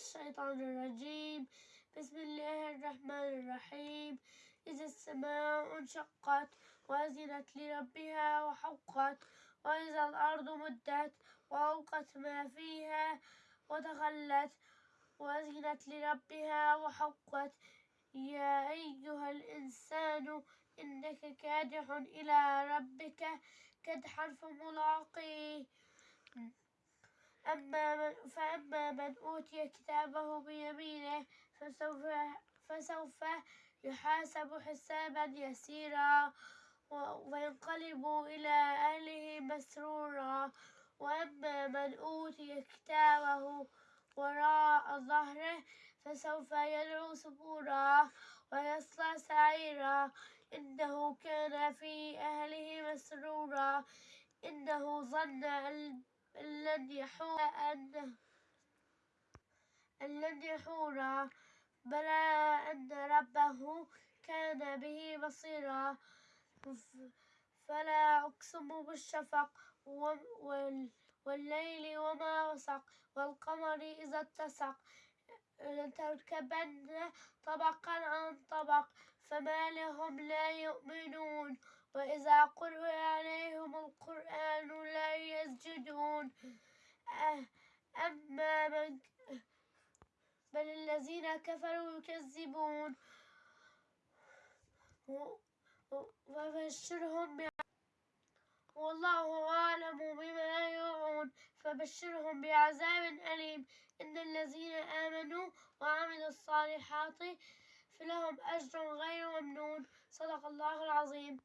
الشيطان الرجيم. بسم الله الرحمن الرحيم. إذا السماء انشقت وأذنت لربها وحقت وإذا الأرض مدت وألقت ما فيها وتخلت وأذنت لربها وحقت. يا أيها الإنسان إنك كادح إلى ربك كدحا فملاقيه أما من فأما من أوتي كتابه بيمينه فسوف فسوف يحاسب حسابا يسيرا وينقلب إلى أهله مسرورا. وأما من أوتي كتابه وراء ظهره فسوف يدعو سبورا ويصلى سعيرا. إنه كان في أهله مسرورا. إنه ظن أن لن يحور أن لن يحورا بلى أن ربه كان به بصيرا. فلا أقسم بالشفق والليل وما وسق والقمر إذا اتسق. لتركبن طبقا عن طبق فما لهم لا يؤمنون. وإذا قرئ عليهم القرآن أما من بل الذين كفروا يكذبون. وبشرهم والله أعلم بما يوعون. فبشرهم بعذاب أليم. إن الذين آمنوا وعملوا الصالحات فلهم أجر غير ممنون. صدق الله العظيم.